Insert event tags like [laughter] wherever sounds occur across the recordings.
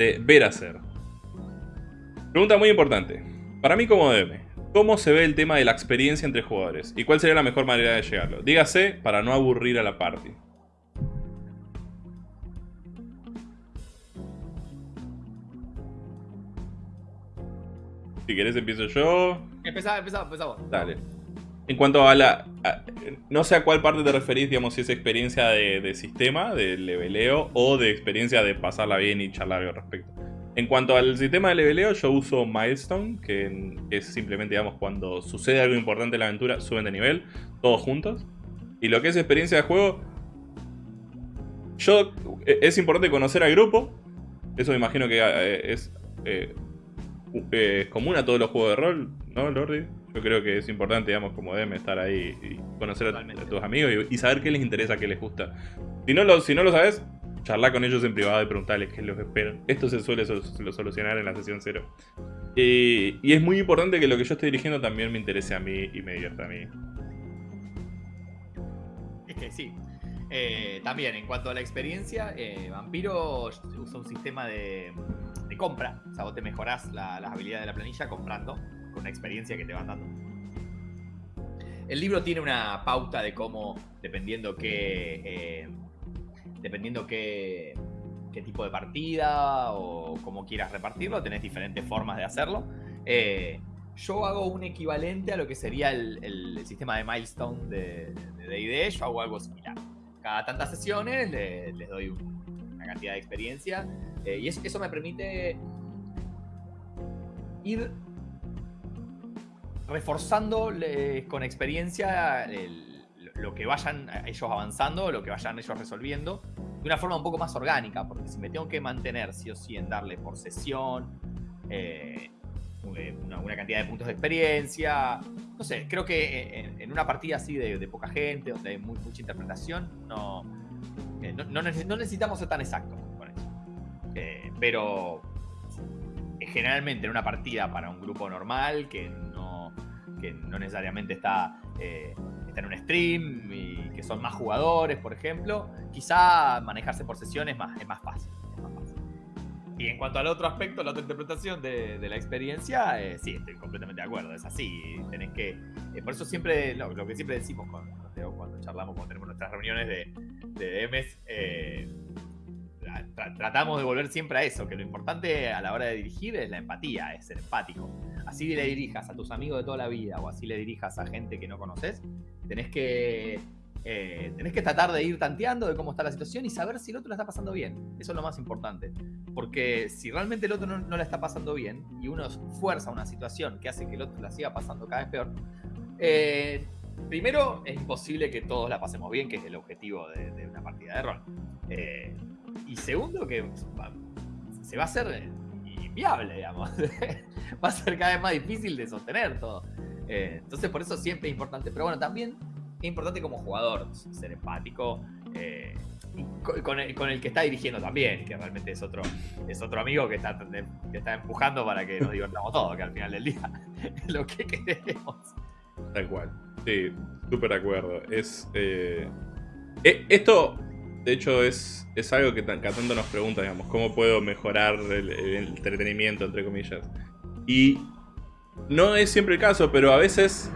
de ver hacer. Pregunta muy importante. Para mí como DM, ¿cómo se ve el tema de la experiencia entre jugadores? ¿Y cuál sería la mejor manera de llegarlo? Dígase para no aburrir a la party. Si querés empiezo yo. Empezá, empezá, empezamos. Dale. En cuanto a la... no sé a cuál parte te referís, digamos, si es experiencia de, sistema, de leveleo, o de experiencia de pasarla bien y charlar al respecto. En cuanto al sistema de leveleo, yo uso Milestone, que es simplemente, digamos, cuando sucede algo importante en la aventura, suben de nivel, todos juntos. Y lo que es experiencia de juego, yo... E, es importante conocer al grupo, eso me imagino que eh, es eh, es común a todos los juegos de rol, ¿no, Lordi? Yo creo que es importante, digamos, como DM, estar ahí y conocer a, tus amigos y, saber qué les interesa, qué les gusta. Si no lo, si no lo sabes, charla con ellos en privado y preguntarles qué es lo que esperan. Esto se suele solucionar en la sesión cero. Y, y es muy importante que lo que yo estoy dirigiendo también me interese a mí y me divierta a mí. Es que sí. Eh, también, en cuanto a la experiencia, eh, Vampiro usa un sistema de compra. O sea, vos te mejorás las habilidades de la planilla comprando con la experiencia que te van dando. El libro tiene una pauta de cómo, dependiendo qué. Eh, dependiendo qué, tipo de partida o cómo quieras repartirlo, tenés diferentes formas de hacerlo. Eh, yo hago un equivalente a lo que sería el, sistema de milestone de DD. Yo hago algo similar. Cada tantas sesiones les doy una cantidad de experiencia eh, y eso me permite ir reforzando con experiencia lo que vayan ellos avanzando, lo que vayan ellos resolviendo, de una forma un poco más orgánica, porque si me tengo que mantener sí o sí en darle por sesión, eh, una, cantidad de puntos de experiencia, no sé, creo que en, una partida así de, poca gente, donde hay mucha interpretación, no, eh, no necesitamos ser tan exactos. Eh, pero generalmente en una partida para un grupo normal que no, no necesariamente está, eh, está en un stream y que son más jugadores, por ejemplo, quizá manejarse por sesiones es, más fácil, Y en cuanto al otro aspecto, la otra interpretación de, la experiencia, eh, sí, estoy completamente de acuerdo, es así. Tenés que. por eso siempre, lo, que siempre decimos cuando, cuando charlamos, cuando tenemos nuestras reuniones de, de DMs, tratamos de volver siempre a eso, que lo importante a la hora de dirigir es la empatía, es ser empático. Así le dirijas a tus amigos de toda la vida o así le dirijas a gente que no conoces, tenés que, eh, tenés que tratar de ir tanteando de cómo está la situación y saber si el otro la está pasando bien. Eso es lo más importante. Porque si realmente el otro no, la está pasando bien y uno fuerza una situación que hace que el otro la siga pasando cada vez peor, eh, primero es imposible que todos la pasemos bien, que es el objetivo de, una partida de rol. Eh, y segundo, que se va a hacer inviable, digamos. [laughs] va a ser cada vez más difícil de sostener todo. Eh, entonces, por eso siempre es importante. Pero bueno, también es importante como jugador ser empático. Eh, con, el, que está dirigiendo también, que realmente es otro, es otro amigo que está, que está empujando para que nos divertamos todos, que al final del día [laughs] es lo que queremos. Tal cual. Sí, súper de acuerdo. Es. Eh, esto de hecho, es, es algo que tanto nos pregunta, digamos, cómo puedo mejorar el, entretenimiento, entre comillas. Y no es siempre el caso, pero a veces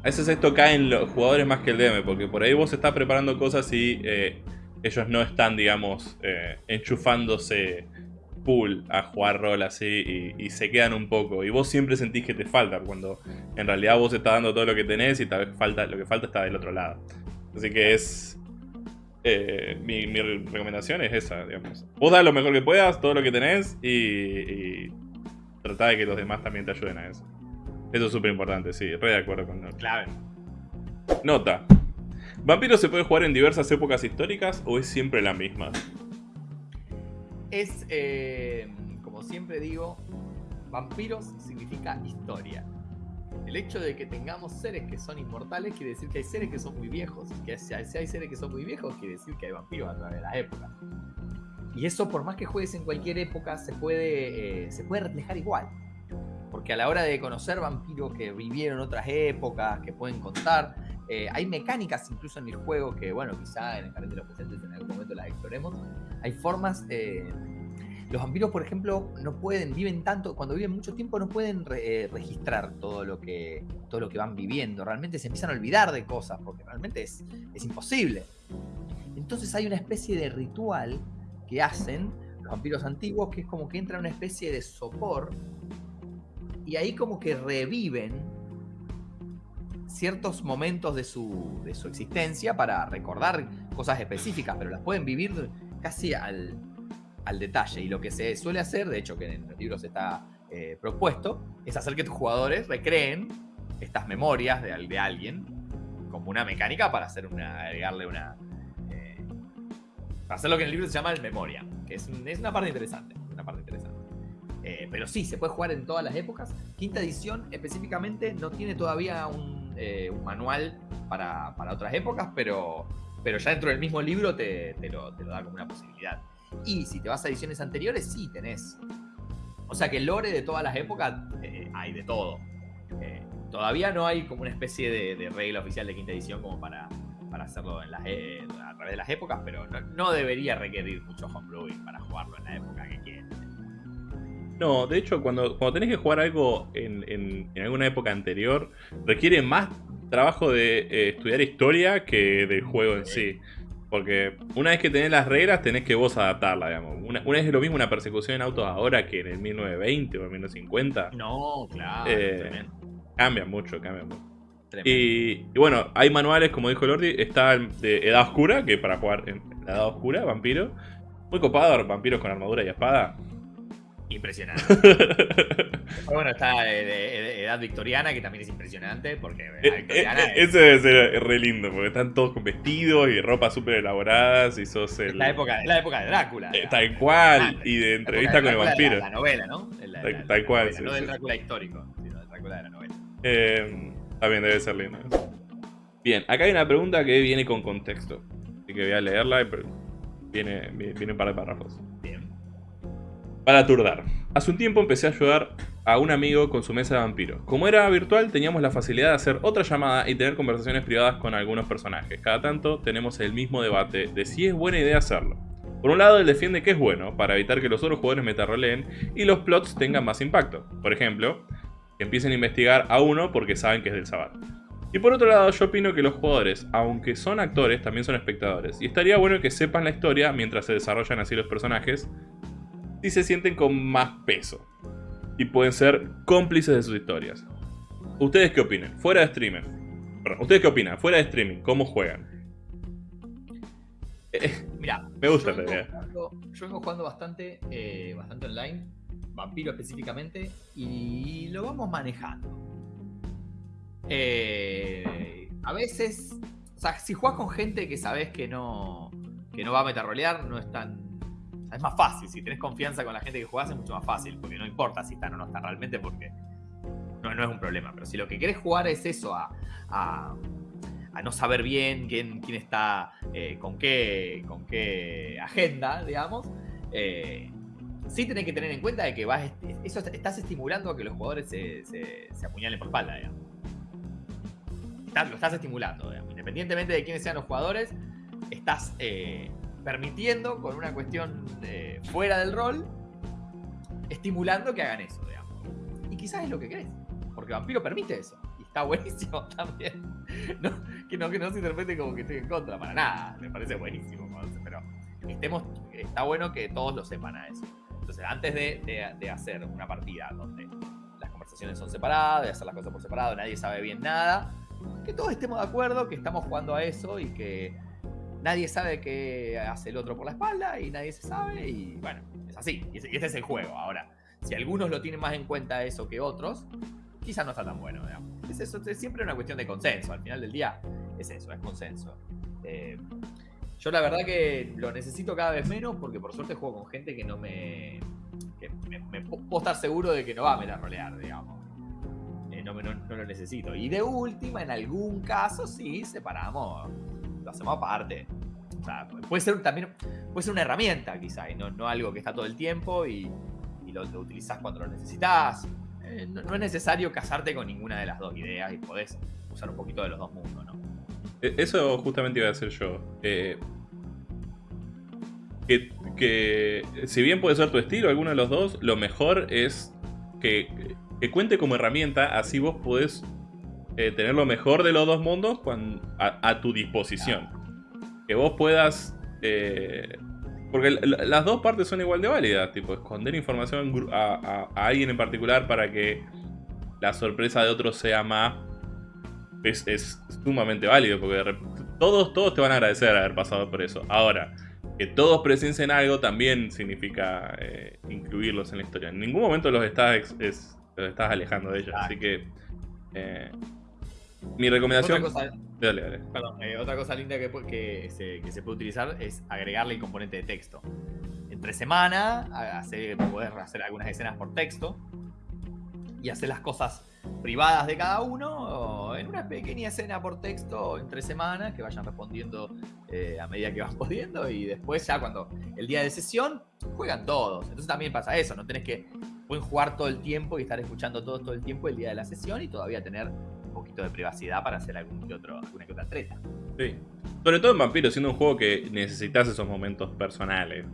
a veces esto cae en los jugadores más que el DM, porque por ahí vos estás preparando cosas y eh, ellos no están, digamos, eh, enchufándose full a jugar rol así y, y, se quedan un poco. Y vos siempre sentís que te falta, cuando en realidad vos estás dando todo lo que tenés y tal vez falta, lo que falta está del otro lado. Así que es, eh, mi, recomendación es esa, digamos. Vos da lo mejor que puedas, todo lo que tenés y, y trata de que los demás también te ayuden a eso. Eso es súper importante, sí, re de acuerdo con Nota. Clave. Nota. ¿Vampiro se puede jugar en diversas épocas históricas o es siempre la misma? Es, eh, como siempre digo, vampiros significa historia. El hecho de que tengamos seres que son inmortales quiere decir que hay seres que son muy viejos. Que si hay, seres que son muy viejos, quiere decir que hay vampiros a través de las épocas. Y eso, por más que juegues en cualquier época, se puede, eh, se puede reflejar igual. Porque a la hora de conocer vampiros que vivieron otras épocas, que pueden contar, eh, hay mecánicas incluso en el juego que, bueno, quizá en el canal de los presentes en algún momento las exploremos. Hay formas eh, Los vampiros, por ejemplo, no pueden, viven tanto, cuando viven mucho tiempo no pueden eh, registrar todo lo, que, todo lo que van viviendo. Realmente se empiezan a olvidar de cosas, porque realmente es, es imposible. Entonces hay una especie de ritual que hacen los vampiros antiguos, que es como que entra una especie de sopor, y ahí como que reviven ciertos momentos de su, de su existencia para recordar cosas específicas, pero las pueden vivir casi al, al detalle. Y lo que se suele hacer, de hecho que en los libros está eh, propuesto, es hacer que tus jugadores recreen estas memorias de, de alguien como una mecánica para hacer una, agregarle una... Eh, para hacer lo que en el libro se llama el memoria, que es, es una parte interesante. Una parte interesante. Eh, pero sí, se puede jugar en todas las épocas. Quinta edición específicamente no tiene todavía un, un manual para, para, otras épocas, pero, pero ya dentro del mismo libro te, te, lo, te lo da como una posibilidad. Y si te vas a ediciones anteriores, sí tenés. O sea que el lore de todas las épocas eh, hay de todo. Eh, todavía no hay como una especie de, regla oficial de quinta edición como para, para hacerlo en las, eh, a través de las épocas, pero no, debería requerir mucho homebrewing para jugarlo en la época que quieras. No, de hecho, cuando, cuando tenés que jugar algo en, en, alguna época anterior, requiere más trabajo de estudiar historia que del juego en sí. Porque una vez que tenés las reglas, tenés que vos adaptarla, digamos. Una, vez es lo mismo una persecución en autos ahora que en el 1920 o en 1950. No, claro. Eh, cambia mucho, cambia mucho. Y, bueno, hay manuales, como dijo Lordi, está el de Edad Oscura, que para jugar en la Edad Oscura, vampiro. Muy copado, vampiros con armadura y espada. Impresionante. [laughs] bueno, está de, edad victoriana, que también es impresionante, porque eh, eh, eh, Eso debe ser re lindo, porque están todos con vestidos y ropa súper elaboradas y sos el... la época, la época de Drácula. tal cual, y de entrevista con el vampiro. La, novela, ¿no? tal, cual. no del Drácula histórico, sino del Drácula de la novela. también debe ser lindo. Bien, acá hay una pregunta que viene con contexto. Así que voy a leerla, pero viene, viene un par de párrafos. Para turdar. Hace un tiempo empecé a ayudar a un amigo con su mesa de vampiro. Como era virtual, teníamos la facilidad de hacer otra llamada y tener conversaciones privadas con algunos personajes. Cada tanto tenemos el mismo debate de si es buena idea hacerlo. Por un lado, él defiende que es bueno, para evitar que los otros jugadores metaroleen y los plots tengan más impacto. Por ejemplo, que empiecen a investigar a uno porque saben que es del Sabbat. Y por otro lado, yo opino que los jugadores, aunque son actores, también son espectadores. Y estaría bueno que sepan la historia mientras se desarrollan así los personajes, si se sienten con más peso. Y pueden ser cómplices de sus historias. ¿Ustedes qué opinan? Fuera de streaming. ¿ustedes qué opinan? Fuera de streaming, ¿cómo juegan? Eh, Mira, me gusta la idea. yo vengo jugando bastante, eh, bastante online, vampiro específicamente, y lo vamos manejando. Eh, a veces, o sea, si juegas con gente que sabes que no, que no va a metarrolear, no es tan es más fácil. Si tenés confianza con la gente que jugás es mucho más fácil, porque no importa si están o no están realmente, porque no, no es un problema. Pero si lo que querés jugar es eso, a, a, no saber bien quién, quién está eh, con, qué, con qué agenda, digamos, eh, sí tenés que tener en cuenta de que vas, eso estás estimulando a que los jugadores se, se, apuñalen por espalda, digamos. lo estás estimulando, independientemente de quiénes sean los jugadores, estás eh, permitiendo con una cuestión fuera del rol, estimulando que hagan eso, digamos. Y quizás es lo que crees, porque Vampiro permite eso. Y está [laughs] buenísimo también. que, no, que no se interprete como que estoy en contra, para nada. Me parece buenísimo. Pero estemos, está bueno que todos lo sepan a eso. Entonces, antes de, de hacer una partida donde las conversaciones son separadas, de hacer las cosas por separado, nadie sabe bien nada, que todos estemos de acuerdo, que estamos jugando a eso y que nadie sabe qué hace el otro por la espalda y nadie se sabe y bueno, es así. Y este es el juego. Ahora, si algunos lo tienen más en cuenta eso que otros, quizás no está tan bueno. Es, eso, es siempre una cuestión de consenso. Al final del día es eso, es consenso. Eh, yo la verdad que lo necesito cada vez menos porque por suerte juego con gente que no me... Que me, puedo estar seguro de que no va a rolear, digamos. Eh, no, no lo necesito. Y de última, en algún caso, sí, separamos lo hacemos aparte. O sea, puede ser también puede ser una herramienta quizá, y no, no algo que está todo el tiempo y, lo, utilizas cuando lo necesitas. Eh, no, es necesario casarte con ninguna de las dos ideas y podés usar un poquito de los dos mundos, ¿no? E, eso justamente iba a decir yo. Eh, que, que, si bien puede ser tu estilo, alguno de los dos, lo mejor es que, que cuente como herramienta, así vos podés eh, tener lo mejor de los dos mundos a, tu disposición. Que vos puedas... Eh, porque las dos partes son igual de válidas, tipo, esconder información a, alguien en particular para que la sorpresa de otro sea más... Es, sumamente válido, porque todos, todos te van a agradecer haber pasado por eso. Ahora, que todos presencien algo también significa eh, incluirlos en la historia. En ningún momento los estás, los estás alejando de ellos, así que... Mi recomendación... Otra cosa, dale, dale. Perdón, eh, otra cosa linda que, que, se, que, se, puede utilizar es agregarle el componente de texto. Entre semana, hacer, poder hacer algunas escenas por texto y hacer las cosas privadas de cada uno en una pequeña escena por texto entre semanas que vayan respondiendo eh, a medida que van [laughs] pudiendo y después ya cuando el día de sesión juegan todos. Entonces también pasa eso, no tenés que pueden jugar todo el tiempo y estar escuchando todo, todo el tiempo el día de la sesión y todavía tener poquito de privacidad para hacer algún que otro, alguna que otra treta. Sí. Sobre todo en Vampiro, siendo un juego que necesitas esos momentos personales.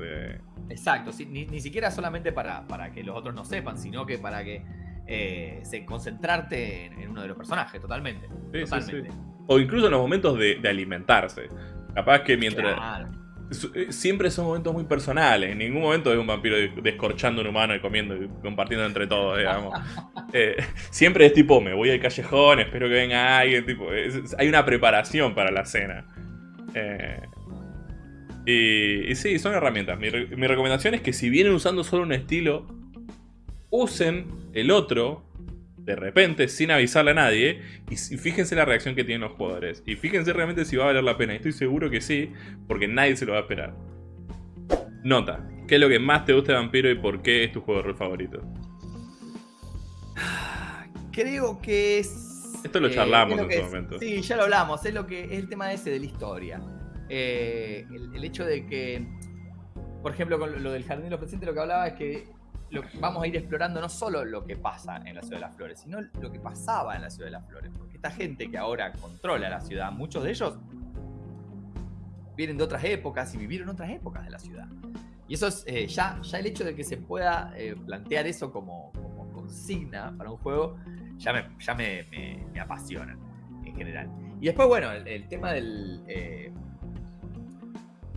Exacto, ni, siquiera solamente para, para que los otros no sepan, sino que para que eh, se concentrarte en, uno de los personajes, totalmente. totalmente. O incluso en los momentos de, alimentarse. Capaz que mientras. Eh, siempre son momentos muy personales. En ningún momento es un vampiro descorchando un humano y comiendo y compartiendo entre todos, digamos. [laughs] Eh, siempre es tipo, me voy al callejón, espero que venga alguien. Tipo, hay una preparación para la cena. Eh, y, sí, son herramientas. Mi, mi recomendación es que si vienen usando solo un estilo, usen el otro de repente, sin avisarle a nadie, y fíjense la reacción que tienen los jugadores. Y fíjense realmente si va a valer la pena. Y estoy seguro que sí, porque nadie se lo va a esperar. Nota, ¿qué es lo que más te gusta de Vampiro y por qué es tu juego de rol favorito? [sighs] Creo que es... Esto lo charlamos en su momento. Sí, ya lo hablamos. Es, lo que, es el tema ese de la historia. Eh, el, hecho de que, por ejemplo, con lo del Jardín de los Presentes, lo que hablaba es que vamos a ir explorando no solo lo que pasa en la Ciudad de las Flores, sino lo que pasaba en la Ciudad de las Flores. Porque esta gente que ahora controla la ciudad, muchos de ellos vienen de otras épocas y vivieron otras épocas de la ciudad. Y eso es eh, ya, ya el hecho de que se pueda eh, plantear eso como, consigna para un juego, ya me, ya me, apasiona en general. Y después, bueno, el, tema del... Eh,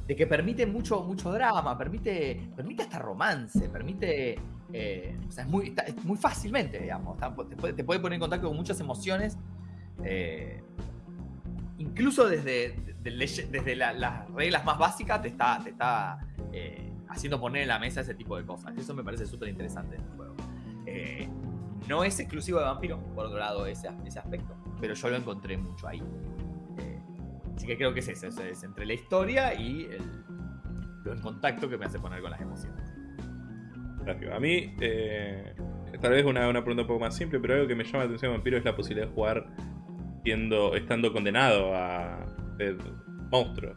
de que permite mucho, mucho drama, permite, permite hasta romance, permite... Eh, o sea, es muy, muy fácilmente, digamos. te, puede, poner en contacto con muchas emociones. Eh, incluso desde, desde las reglas más básicas te está, te está eh, haciendo poner en la mesa ese tipo de cosas. Eso me parece súper interesante en el juego. no es exclusivo de Vampiro, por otro lado, ese, ese aspecto, pero yo lo encontré mucho ahí. Así que creo que es eso, es entre la historia y el, en contacto que me hace poner con las emociones. Gracias. A mí, eh, tal vez una, una, pregunta un poco más simple, pero algo que me llama la atención de Vampiro es la posibilidad de jugar siendo, estando condenado a ser monstruo.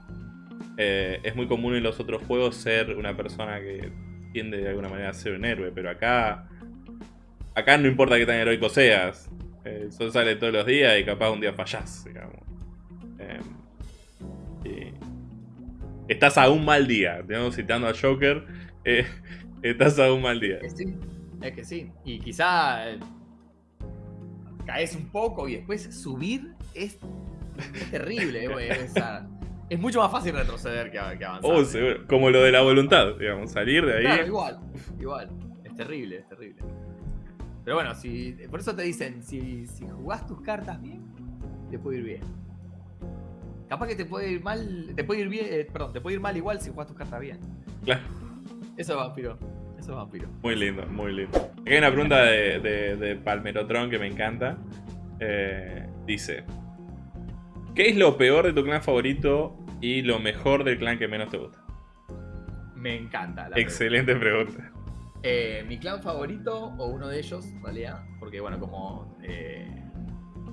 Eh, es muy común en los otros juegos ser una persona que tiende de alguna manera a ser un héroe, pero acá acá no importa qué tan heroico seas. Eh, el sol sale todos los días y capaz un día fallás, digamos. Estás a un mal día. Digamos, citando a Joker, eh, [laughs] estás a un mal día. Es que sí, es que sí. Y quizá eh, caes un poco y después subir es, terrible. [laughs] Eh, es mucho más fácil retroceder que, avanzar. Oh, Como lo de la voluntad, digamos, salir de ahí. igual, igual. Es terrible, es terrible. Pero bueno, si, por eso te dicen, si, si jugás tus cartas bien, te puede ir bien. Capaz que te puede ir mal, te puede ir bien, eh, perdón, te puede ir mal igual si juegas tus cartas bien. Claro. Eso es vampiro. Eso es vampiro. Muy lindo, muy lindo. Aquí hay una pregunta de, de, Palmerotron que me encanta. Eh, dice: ¿Qué es lo peor de tu clan favorito y lo mejor del clan que menos te gusta? Me encanta. La Excelente pregunta. Eh, mi clan favorito, o uno de ellos, en realidad, porque bueno, como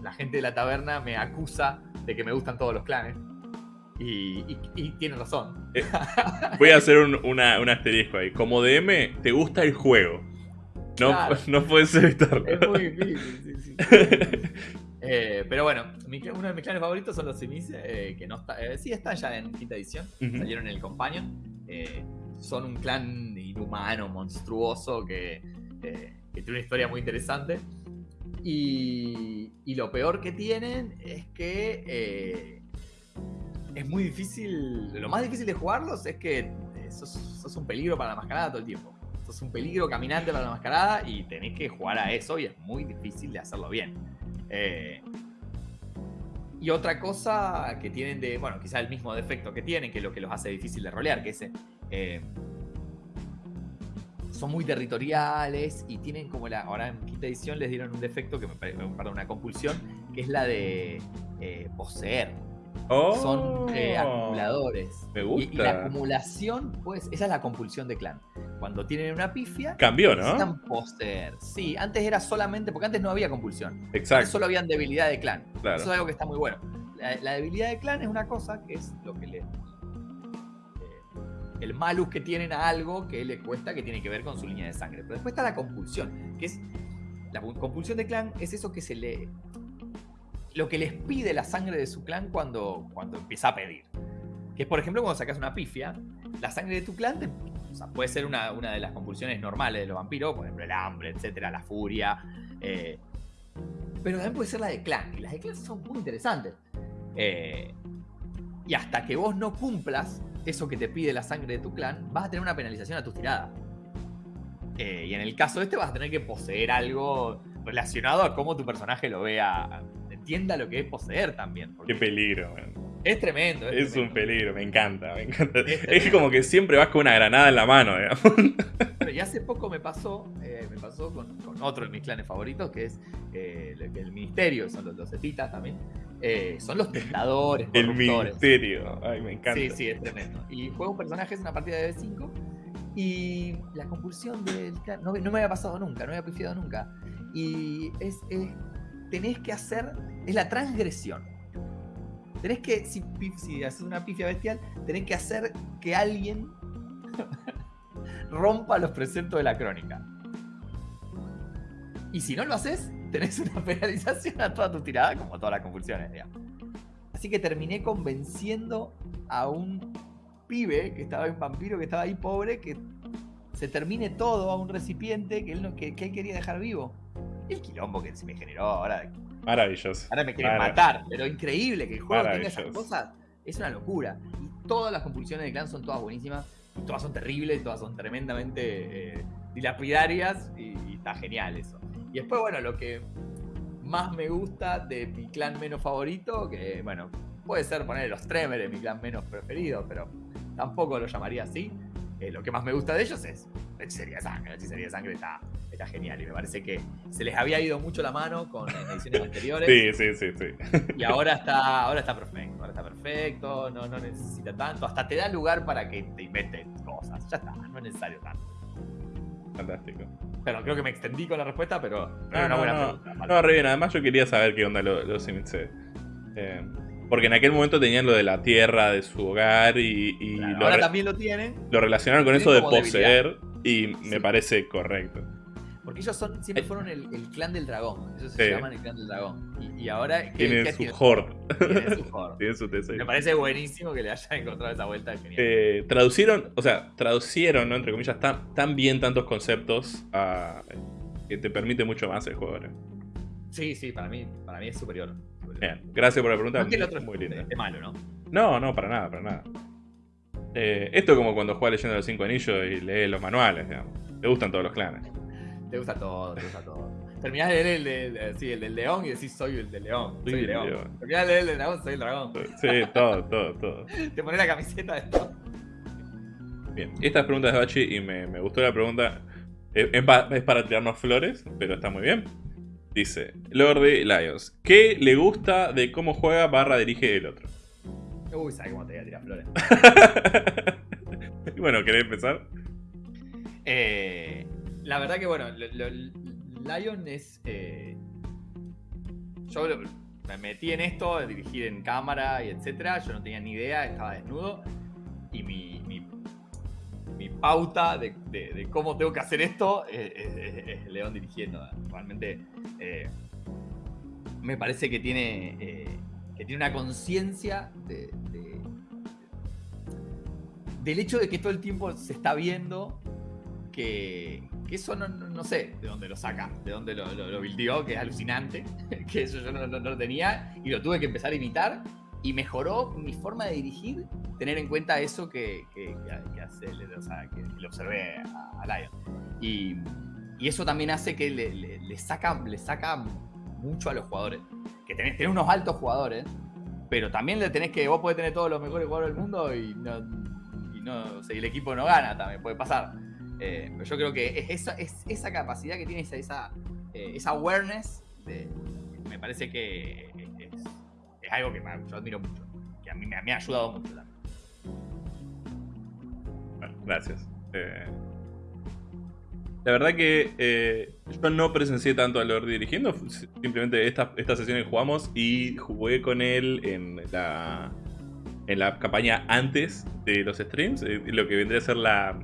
la gente de la taberna me acusa de que me gustan todos los clanes. Y, y, tiene razón. Eh, voy a hacer un, asterisco ahí. Como DM, te gusta el juego. No, [laughs] no puedes evitarlo. Es muy difícil, sí, [laughs] eh, pero bueno, uno de mis clanes favoritos son los Simis, eh, que no está, sí están ya en quinta edición, salieron en el Companion. son un clan inhumano, monstruoso, que, eh, que tiene una historia muy interesante. Y, y lo peor que tienen es que eh, es muy difícil. Lo más difícil de jugarlos es que eh, sos, sos un peligro para la mascarada todo el tiempo. Sos un peligro caminante para la mascarada y tenés que jugar a eso y es muy difícil de hacerlo bien. Eh, y otra cosa que tienen de, bueno, quizá el mismo defecto que tienen, que es lo que los hace difícil de rolear, que es, son muy territoriales y tienen como la, ahora en quinta edición les dieron un defecto que me parece, perdón, una compulsión, que es la de eh, poseer. Oh, Son eh, acumuladores. Me gusta. y la acumulación, pues, esa es la compulsión de clan. Cuando tienen una pifia, Cambió, ¿no? necesitan poseer. Sí, antes era solamente, porque antes no había compulsión. Antes Exacto, solo habían debilidad de clan. claro. Eso es algo que está muy bueno. La, la debilidad de clan es una cosa que es lo que le. El malus que tienen a algo que le cuesta que tiene que ver con su línea de sangre. Pero después está la compulsión, que es. La pu- compulsión de clan es eso que se le. Lo que les pide la sangre de su clan cuando, cuando empieza a pedir. Que es, por ejemplo, cuando sacas una pifia, la sangre de tu clan o sea, puede ser una, una de las compulsiones normales de los vampiros, por ejemplo, el hambre, etcétera, la furia. eh, pero también puede ser la de clan. Y las de clan son muy interesantes. Eh, y hasta que vos no cumplas eso que te pide la sangre de tu clan, vas a tener una penalización a tus tiradas. Eh, y en el caso de este vas a tener que poseer algo relacionado a cómo tu personaje lo vea, entienda lo que es poseer también. Qué peligro, man. es tremendo. Es, Es un peligro, me encanta, me encanta. Es Es como que siempre vas con una granada en la mano, digamos. Bueno, y hace poco me pasó, eh, me pasó con, con otro de mis clanes favoritos, que es eh, el, el ministerio, son los, los etitas también. Eh, son los [laughs] tentadores, El ministerio. Ay, me encanta. Sí, sí, es tremendo. Y juego un personaje, es una partida de B5. Y la compulsión del no, no me había pasado nunca, no me había pifiado nunca. Y es, es- tenés que hacer, es la transgresión. Tenés que, si, si haces una pifia bestial, tenés que hacer que alguien [laughs] rompa los preceptos de la crónica. Y si no lo haces, tenés una [laughs] penalización a toda tu tirada, como todas las compulsiones, digamos. Así que terminé convenciendo a un pibe que estaba en vampiro, que estaba ahí pobre, que se termine todo a un recipiente que él, no- que, que él quería dejar vivo. Y el quilombo que se me generó ahora. Maravilloso. Ahora me quieren matar, pero increíble que el juego tenga esas cosas. Es una locura. Y todas las compulsiones de clan son todas buenísimas. Y todas son terribles, todas son tremendamente eh, dilapidarias. Y, y está genial eso. Y después, bueno, lo que más me gusta de mi clan menos favorito, que bueno, puede ser poner los Tremere, mi clan menos preferido, pero tampoco lo llamaría así. Eh, lo que más me gusta de ellos es la hechicería de sangre. La hechicería de sangre está, está genial y me parece que se les había ido mucho la mano con ediciones anteriores. Sí, sí, sí, sí. Y ahora está, ahora está perfecto, ahora está perfecto, no, no necesita tanto, hasta te da lugar para que te inventes cosas, ya está, no es necesario tanto. Fantástico. Pero creo que me extendí con la respuesta, pero No, es una no, buena no. pregunta. No, re bien. Además, yo quería saber qué onda los lo Simitse. Eh, porque en aquel momento tenían lo de la tierra de su hogar y, y Claro, lo, ahora también lo tienen, lo relacionaron con eso de poseer y me Sí. parece correcto. Porque ellos son, siempre fueron el, el clan del dragón, ellos se Sí. llaman el clan del dragón. Y, y ahora, ¿qué- Tienen su horde, [laughs] Tienen su horde. tienen su tesoro. Me parece buenísimo que le hayan encontrado esa vuelta, es genial. Eh, traducieron, o sea, traducieron, ¿no? entre comillas, tan, tan bien tantos conceptos a- que te permite mucho más el juego. ¿no? Sí, sí, para mí, para mí es superior. superior. Bien, gracias por la pregunta. No es que el otro muy es, linda. es malo, ¿no? No, no, para nada, para nada. Eh, esto es como cuando juegas leyendo los cinco anillos y lees los manuales, digamos. Te gustan todos los clanes. Te gusta todo, te gusta todo. Terminás de leer el, del- el- sí, el del león y decís soy el del león. Soy el león. león. Terminás de leer el del dragón, soy el dragón. Sí, todo, todo, todo. [laughs] Te pones la camiseta de esto. Bien, esta pregunta es de Bachi y me, me gustó la pregunta. Es, es pa- es para tirarnos flores, pero está muy bien. Dice, Lordy Lions, ¿qué le gusta de cómo juega barra dirige el otro? Uy, sabes cómo te voy a tirar flores. [laughs] bueno, ¿querés empezar? Eh, la verdad que bueno, Lion es. eh, yo me metí en esto, de dirigir en cámara y etcétera. Yo no tenía ni idea, estaba desnudo. Y mi, mi, pauta de, cómo tengo que hacer esto es, es- es León dirigiendo. Realmente eh, me parece que tiene, eh, que tiene una conciencia de- del hecho de que todo el tiempo se está viendo que, eso no, sé de dónde lo saca, de dónde lo, lo, que es alucinante, [laughs] que eso yo no, lo tenía y lo tuve que empezar a imitar y mejoró mi forma de dirigir, tener en cuenta eso que, que, hace, o sea, que le observé a, Lion. Y, y, eso también hace que le, le, saca, le saca mucho a los jugadores. Que tenés, tenés, unos altos jugadores, pero también le tenés que, vos podés tener todos los mejores jugadores del mundo y no, y no el equipo no gana, también puede pasar. Eh, pero yo creo que es esa, es esa capacidad que tiene, esa, esa, eh, awareness, me parece que es, algo que yo admiro mucho, que a mí me, ha ayudado mucho también. gracias. Eh, la verdad que yo no presencié tanto a Lord dirigiendo, simplemente esta, esta sesión que jugamos y jugué con él en la, en la campaña antes de los streams, lo que vendría a ser la,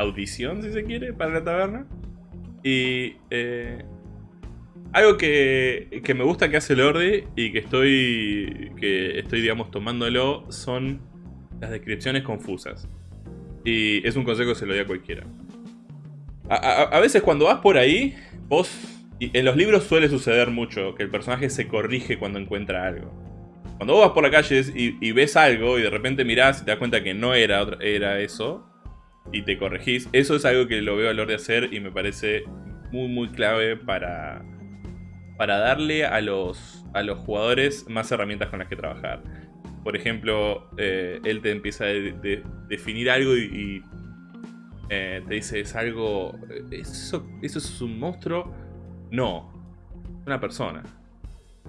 audición, si se quiere, para la taberna. Y eh, algo que, que, me gusta que hace Lordi y que estoy, que estoy, digamos, tomándolo son las descripciones confusas. Y es un consejo que se lo doy a cualquiera. A, veces cuando vas por ahí, vos... en los libros suele suceder mucho que el personaje se corrige cuando encuentra algo. Cuando vos vas por la calle y, y ves algo y de repente mirás y te das cuenta que no era, era eso, y te corregís. Eso es algo que lo veo a de hacer y me parece muy muy clave para, para darle a los, a los jugadores más herramientas con las que trabajar. Por ejemplo, eh, él te empieza a definir algo y, eh, te dice, es algo... ¿eso, ¿Eso es un monstruo? No, una persona.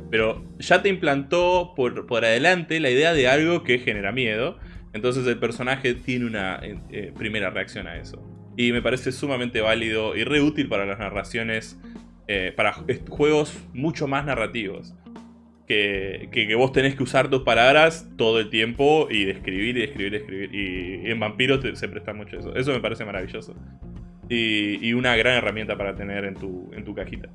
Pero ya te implantó por, por adelante la idea de algo que genera miedo entonces el personaje tiene una eh, eh, primera reacción a eso. Y me parece sumamente válido y re útil para las narraciones, eh, para juegos mucho más narrativos. Que, que, vos tenés que usar tus palabras todo el tiempo y describir y describir y describir. Y, en Vampiros se presta mucho eso. Eso me parece maravilloso. Y, y, una gran herramienta para tener en tu, en tu cajita.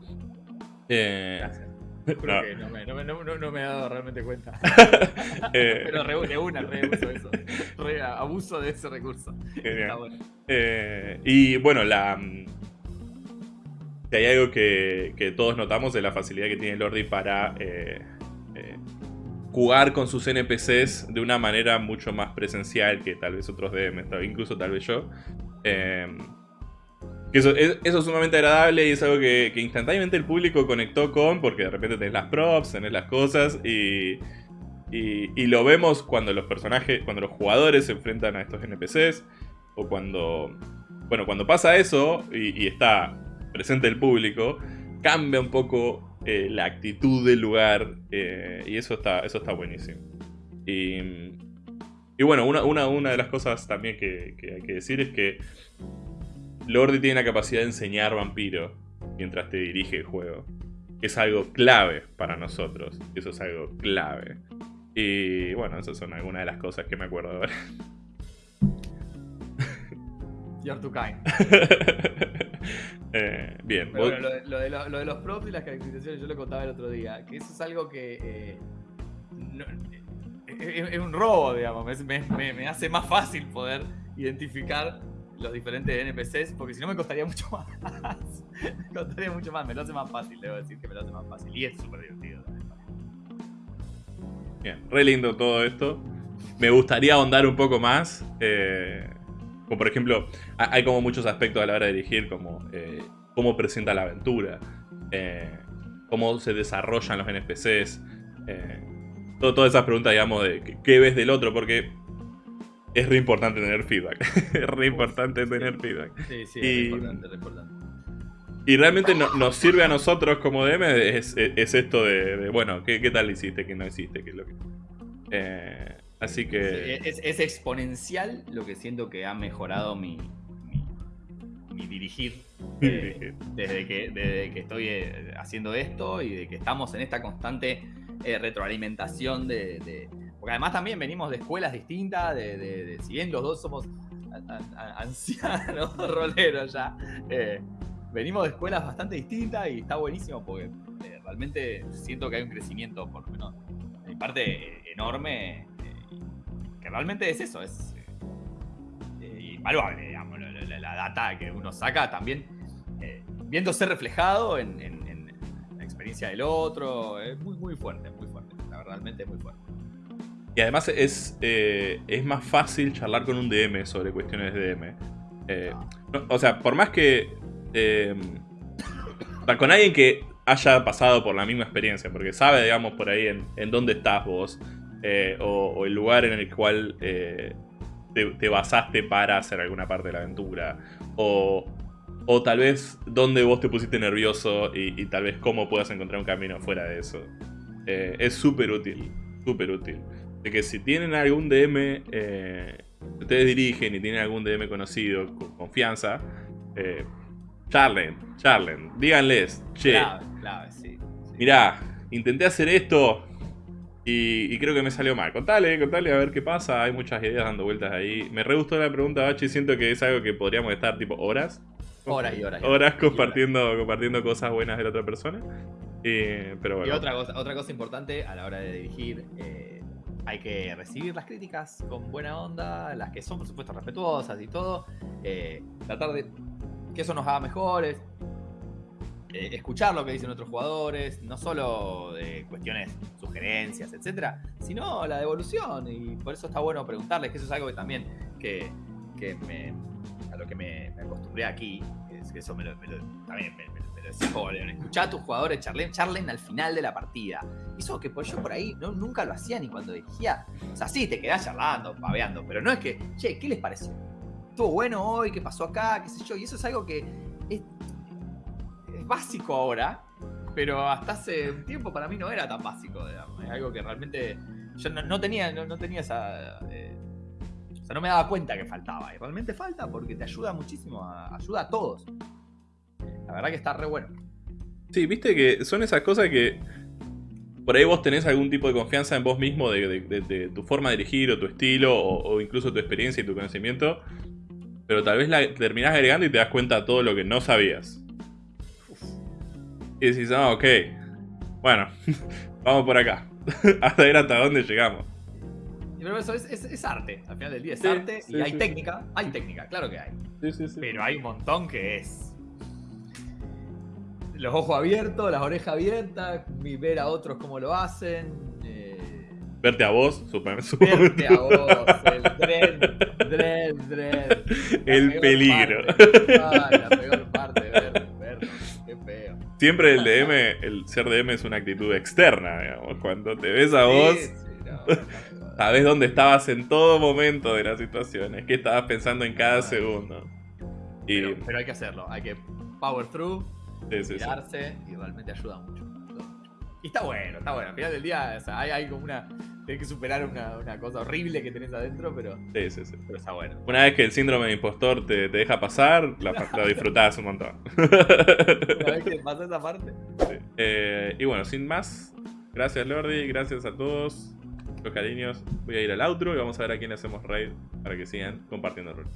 Gracias. [laughs] No. no, me, no, no, me, he dado realmente cuenta. [laughs] [laughs] Eh, Pero re, de una reuso eso. Re abuso de ese recurso. Eh, y bueno, la. Mm, si hay algo que, que, todos notamos es la facilidad que tiene Lordi para eh, jugar con sus NPCs de una manera mucho más presencial que tal vez otros DM, incluso tal vez yo. Eso es, sumamente agradable y es algo que, instantáneamente el público conectó con, porque de repente tenés las props, tenés las cosas y, y, lo vemos cuando los personajes, cuando los jugadores se enfrentan a estos NPCs o cuando, bueno, cuando pasa eso y, está presente el público, cambia un poco eh, la actitud del lugar eh, y eso está, eso está buenísimo. Y, y bueno, una, una, una, de las cosas también que, que hay que decir es que Lordi tiene la capacidad de enseñar vampiro mientras te dirige el juego. es algo clave para nosotros. Eso es algo clave. Y bueno, esas son algunas de las cosas que me acuerdo ahora. [laughs] You're too kind. [laughs] eh, bien. lo, de, los props y las caracterizaciones yo lo contaba el otro día. Que eso es algo que... Eh, es, un robo, digamos. me hace más fácil poder identificar los diferentes NPCs, porque si no me costaría mucho [laughs] más. me costaría mucho más, me lo hace más fácil, debo decir que me lo hace más fácil. Y es súper divertido Bien, re lindo todo esto. Me gustaría ahondar un poco más. Eh, como por ejemplo, hay como muchos aspectos a la hora de dirigir, como eh, cómo presenta la aventura, eh, cómo se desarrollan los NPCs. todas esas preguntas, digamos, de qué ves del otro, porque es re importante tener feedback. [laughs] es re importante tener feedback. Sí, sí, y, es importante, es importante. Y realmente nos sirve a nosotros como DM es, esto de, bueno, ¿qué, ¿qué, tal hiciste? ¿Qué no hiciste? ¿Qué es lo que... Eh, así que... es, exponencial lo que siento que ha mejorado mi, mi, dirigir, [laughs] eh, desde, que, desde que estoy eh, haciendo esto y de que estamos en esta constante retroalimentación de porque además también venimos de escuelas distintas, de, si bien los dos somos ancianos [laughs] roleros ya, eh, venimos de escuelas bastante distintas y está buenísimo porque eh, realmente siento que hay un crecimiento, por lo menos de parte, enorme, eh, que realmente es eso, es invaluable, digamos, la, data que uno saca también viéndose reflejado en, la experiencia del otro. Es muy, muy fuerte, muy fuerte. la verdad, Realmente muy fuerte. Y además es, eh, es más fácil charlar con un DM sobre cuestiones de DM. Eh, o sea, por más que... eh, con alguien que haya pasado por la misma experiencia, porque sabe, digamos, por ahí en, en dónde estás vos, eh, o, el lugar en el cual te, te basaste para hacer alguna parte de la aventura, o, o tal vez dónde vos te pusiste nervioso y, y tal vez cómo puedas encontrar un camino fuera de eso. Es súper útil, súper útil. De que si tienen algún DM, eh, ustedes dirigen y tienen algún DM conocido, con confianza, eh, charlen, charlen, díganles, che, Clave, clave, sí. sí. mirá, intenté hacer esto y, y creo que me salió mal. Contale, contale a ver qué pasa, hay muchas ideas dando vueltas ahí. Me re gustó la pregunta, Bachi, siento que es algo que podríamos estar tipo horas. Horas y horas y Horas horas. compartiendo, compartiendo cosas buenas de la otra persona. Eh, pero Y bueno. otra cosa, otra cosa importante a la hora de dirigir, eh, hay que recibir las críticas con buena onda, las que son por supuesto respetuosas y todo, eh, tratar de que eso nos haga mejores, eh, escuchar lo que dicen otros jugadores, no solo de cuestiones, sugerencias, etcétera, sino la devolución y por eso está bueno preguntarles, que eso es algo que también que, que me, a lo que me, acostumbré aquí, es que eso me me lo- también me, León, escuchá a tus jugadores, charlen, charlen al final de la partida. Eso que por yo por ahí no, nunca lo hacía ni cuando dirigía. O sea, sí, te quedás charlando, paveando, pero no es que, che, ¿qué les pareció? ¿Estuvo bueno hoy? ¿Qué pasó acá? ¿Qué sé yo? Y eso es algo que es, es básico ahora, pero hasta hace un tiempo para mí no era tan básico, digamos. Es algo que realmente yo no, no tenía, no, no tenía esa... eh, o sea, no me daba cuenta que faltaba. Y realmente falta porque te ayuda muchísimo, a- ayuda a todos. La verdad que está re bueno. Sí, viste que son esas cosas que por ahí vos tenés algún tipo de confianza en vos mismo de, de- de- de tu forma de dirigir o tu estilo o, o incluso tu experiencia y tu conocimiento, pero tal vez la terminás agregando y te das cuenta de todo lo que no sabías. Y decís, ah, ok, bueno, [laughs] vamos por acá, hasta ver hasta dónde llegamos. Y Pero eso es, es- es arte. Al final del día es Sí, arte sí, y hay sí, técnica. Hay técnica, claro que hay. Pero hay un montón que es. Los ojos abiertos, las orejas abiertas, y ver a otros cómo lo hacen. eh, Verte a vos, super, [laughs] verte a vos, el dread, dread, dread. El peligro. parte. Ay, la peor parte, ver, verlo. Qué feo. Siempre el DM, el ser DM es una actitud externa, digamos. Cuando te ves a vos, Sí, sí, [laughs] no, no, sabes dónde estabas en todo momento de las situaciones, qué estabas pensando en cada segundo. Y Pero, pero hay que hacerlo, hay que power through, sí, y realmente ayuda mucho. ayuda mucho. Y está bueno, está bueno. Al final del día, o sea, hay, hay como una. Tenés que superar una, una cosa horrible que tenés adentro, pero, Sí, sí, sí. pero está bueno. Una vez que el síndrome de impostor te, te deja pasar, la, [laughs] la disfrutás un montón. Una vez que pasa esa parte. Sí. Eh, y bueno, sin más, gracias Lordi, gracias a todos. Los cariños, voy a ir al outro y vamos a ver a quién hacemos raid para que sigan compartiendo el rol.